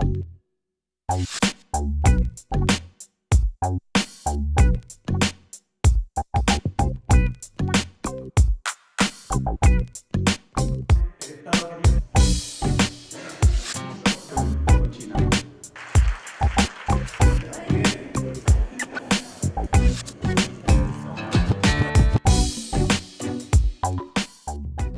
Thank you.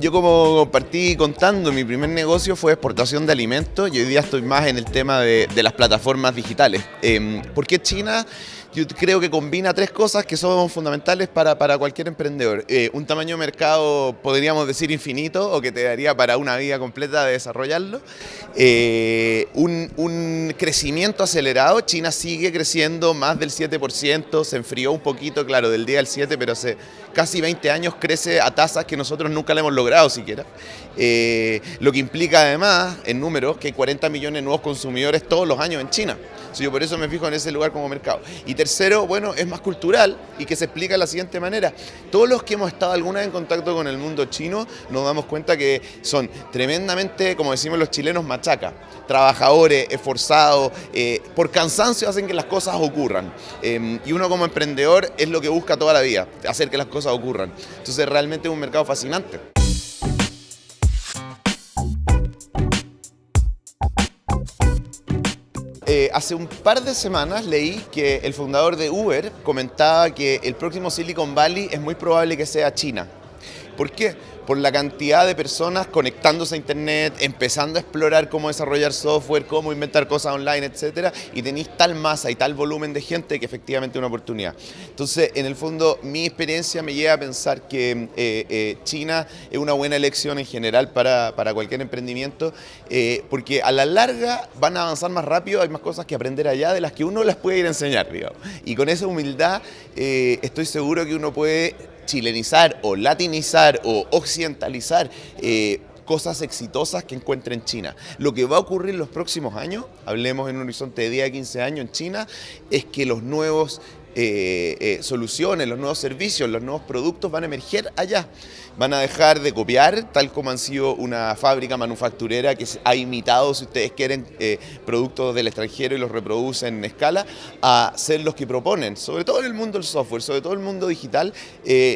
Yo como partí contando, mi primer negocio fue exportación de alimentos y hoy día estoy más en el tema de, de las plataformas digitales. Eh, ¿Por qué China? yo creo que combina tres cosas que son fundamentales para, para cualquier emprendedor. Eh, un tamaño de mercado, podríamos decir, infinito o que te daría para una vida completa de desarrollarlo. Eh, un, un, crecimiento acelerado. China sigue creciendo más del 7%, se enfrió un poquito, claro, del día al 7, pero hace casi 20 años crece a tasas que nosotros nunca le hemos logrado siquiera. Eh, lo que implica además, en números, que hay 40 millones de nuevos consumidores todos los años en China. yo por eso me fijo en ese lugar como mercado. Y tercero, bueno, es más cultural y que se explica de la siguiente manera. Todos los que hemos estado alguna vez en contacto con el mundo chino nos damos cuenta que son tremendamente, como decimos los chilenos, machaca. Trabajadores, esforzados, eh, por cansancio hacen que las cosas ocurran. Eh, y uno como emprendedor es lo que busca toda la vida, hacer que las cosas ocurran. Entonces realmente es un mercado fascinante. Eh, hace un par de semanas leí que el fundador de Uber comentaba que el próximo Silicon Valley es muy probable que sea China. ¿Por qué? por la cantidad de personas conectándose a internet, empezando a explorar cómo desarrollar software, cómo inventar cosas online, etcétera, y tenéis tal masa y tal volumen de gente que efectivamente es una oportunidad. Entonces, en el fondo, mi experiencia me lleva a pensar que eh, eh, China es una buena elección en general para, para cualquier emprendimiento, eh, porque a la larga van a avanzar más rápido, hay más cosas que aprender allá de las que uno las puede ir a enseñar, digamos. Y con esa humildad estoy seguro que uno puede chilenizar o latinizar o occidentalizar eh, cosas exitosas que encuentre en China. Lo que va a ocurrir en los próximos años, hablemos en un horizonte de 10 a 15 años en China, es que los nuevos eh, eh, soluciones, los nuevos servicios, los nuevos productos van a emerger allá. Van a dejar de copiar, tal como han sido una fábrica manufacturera que ha imitado, si ustedes quieren, eh, productos del extranjero y los reproducen en escala, a ser los que proponen, sobre todo en el mundo del software, sobre todo en el mundo digital,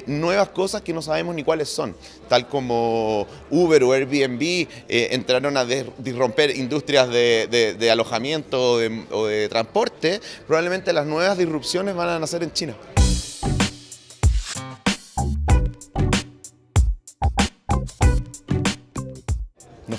nuevas cosas que no sabemos ni cuáles son. Tal como Uber o Airbnb entraron a disromper industrias de, alojamiento o de transporte, probablemente las nuevas disrupciones van a nacer en China.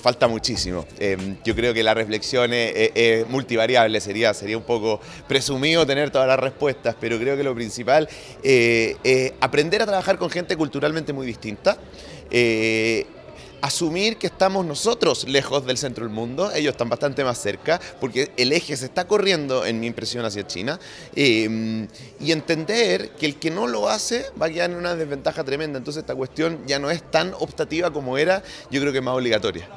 Falta muchísimo. Em, yo creo que la reflexión es, multivariable, sería, sería un poco presumido tener todas las respuestas, pero creo que lo principal eh, es aprender a trabajar con gente culturalmente muy distinta, eh, asumir que estamos nosotros lejos del centro del mundo, ellos están bastante más cerca, porque el eje se está corriendo, en mi impresión, hacia China, em, y entender que el que no lo hace va a quedar en una desventaja tremenda, entonces esta cuestión ya no es tan optativa como era, yo creo que es más obligatoria.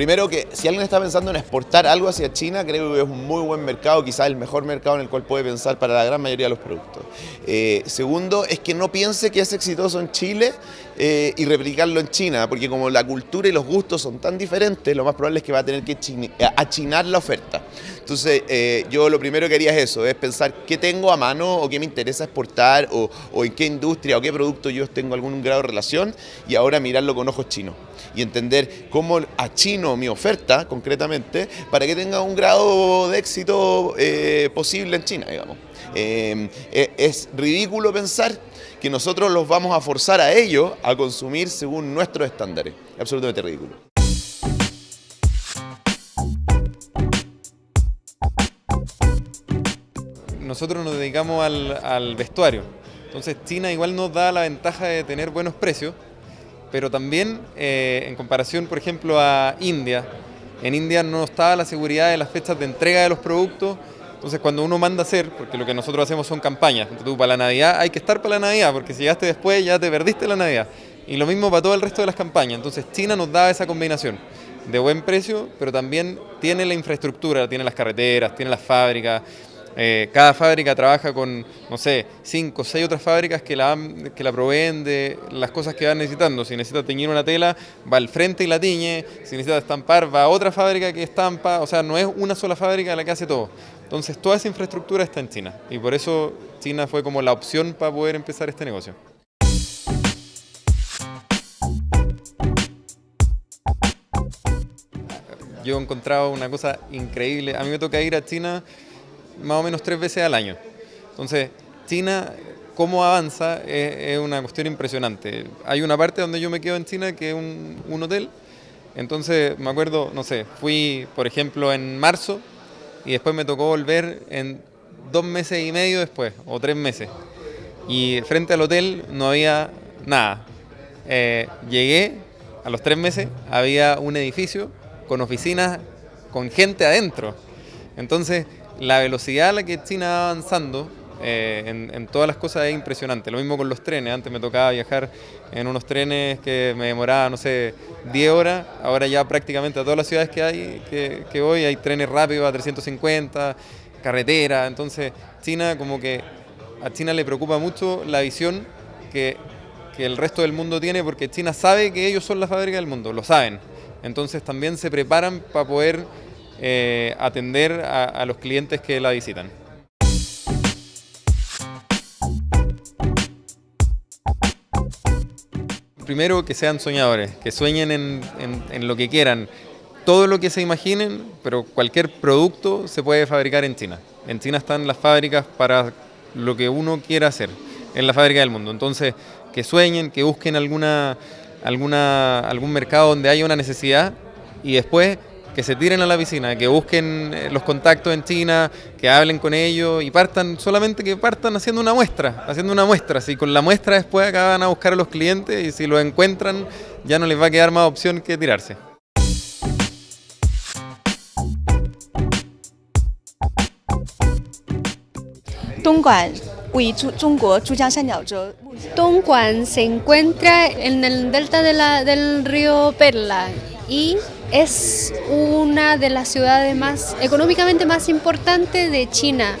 Primero que si alguien está pensando en exportar algo hacia China, creo que es un muy buen mercado, quizás el mejor mercado en el cual puede pensar para la gran mayoría de los productos. Eh, segundo, es que no piense que es exitoso en Chile eh, y replicarlo en China, porque como la cultura y los gustos son tan diferentes, lo más probable es que va a tener que achinar la oferta. Entonces, eh, yo lo primero que haría es eso, es pensar qué tengo a mano o qué me interesa exportar o, o en qué industria o qué producto yo tengo algún grado de relación y ahora mirarlo con ojos chinos y entender cómo achino mi oferta concretamente para que tenga un grado de éxito eh, posible en China, digamos. Eh, es ridículo pensar que nosotros los vamos a forzar a ellos a consumir según nuestros estándares. absolutamente ridículo. nosotros nos dedicamos al, vestuario. Entonces China igual nos da la ventaja de tener buenos precios, pero también eh, en comparación, por ejemplo, a India, en India no está la seguridad de las fechas de entrega de los productos, entonces cuando uno manda a hacer, porque lo que nosotros hacemos son campañas, entonces tú para la Navidad hay que estar para la Navidad, porque si llegaste después ya te perdiste la Navidad. Y lo mismo para todo el resto de las campañas, entonces China nos da esa combinación de buen precio, pero también tiene la infraestructura, tiene las carreteras, tiene las fábricas, Eh, cada fábrica trabaja con, no sé, cinco o seis otras fábricas que la, que la proveen de las cosas que van necesitando. Si necesita teñir una tela, va al frente y la tiñe. Si necesita estampar, va a otra fábrica que estampa. O sea, no es una sola fábrica la que hace todo. Entonces, toda esa infraestructura está en China. Y por eso China fue como la opción para poder empezar este negocio. Yo he encontrado una cosa increíble. A mí me toca ir a China más o menos tres veces al año. Entonces, China, cómo avanza, es, una cuestión impresionante. Hay una parte donde yo me quedo en China que es un, hotel. Entonces, me acuerdo, no sé, fui, por ejemplo, en marzo y después me tocó volver en dos meses y medio después, o tres meses. Y frente al hotel no había nada. Eh, llegué, a los tres meses, había un edificio con oficinas, con gente adentro. Entonces, la velocidad a la que China va avanzando eh, en, todas las cosas es impresionante. Lo mismo con los trenes. Antes me tocaba viajar en unos trenes que me demoraba, no sé, 10 horas. Ahora ya prácticamente a todas las ciudades que hay, que, voy, hay trenes rápidos a 350, carretera. Entonces, China como que a China le preocupa mucho la visión que el resto del mundo tiene porque China sabe que ellos son la fábrica del mundo, lo saben. Entonces también se preparan para poder eh, atender a, los clientes que la visitan. Primero que sean soñadores, que sueñen en, lo que quieran, todo lo que se imaginen, pero cualquier producto se puede fabricar en China. En China están las fábricas para lo que uno quiera hacer, en la fábrica del mundo. Entonces, que sueñen, que busquen alguna, alguna, algún mercado donde haya una necesidad y después que se tiren a la piscina, que busquen eh, los contactos en China, que hablen con ellos y partan, solamente que partan haciendo una muestra, haciendo una muestra. Si con la muestra después acaban a buscar a los clientes y si lo encuentran, ya no les va a quedar más opción que tirarse. Dongguan se encuentra en el delta del río Perla y es una de las ciudades más económicamente más importantes de China,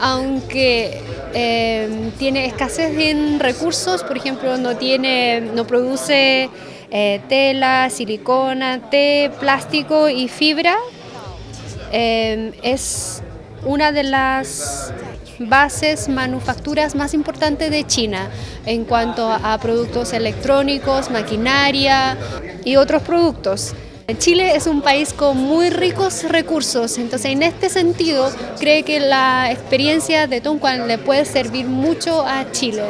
aunque em, tiene escasez en recursos, por ejemplo, no, tiene, no produce eh, tela, silicona, té, plástico y fibra, em, es una de las bases manufacturas más importantes de China en cuanto a productos electrónicos, maquinaria y otros productos. Chile es un país con muy ricos recursos, entonces en este sentido cree que la experiencia de Tongguan le puede servir mucho a Chile.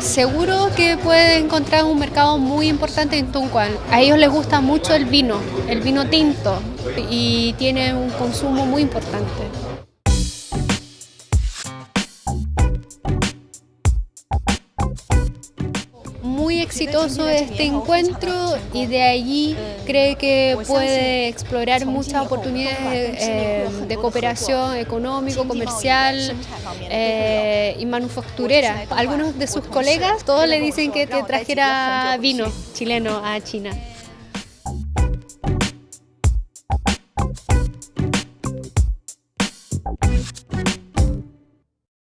Seguro que puede encontrar un mercado muy importante en Tunguan. A ellos les gusta mucho el vino, el vino tinto, y tiene un consumo muy importante. Muy exitoso este encuentro y de allí cree que puede explorar muchas oportunidades eh, de cooperación económico, comercial eh, y manufacturera. Algunos de sus colegas todos le dicen que, que trajera vino chileno a China.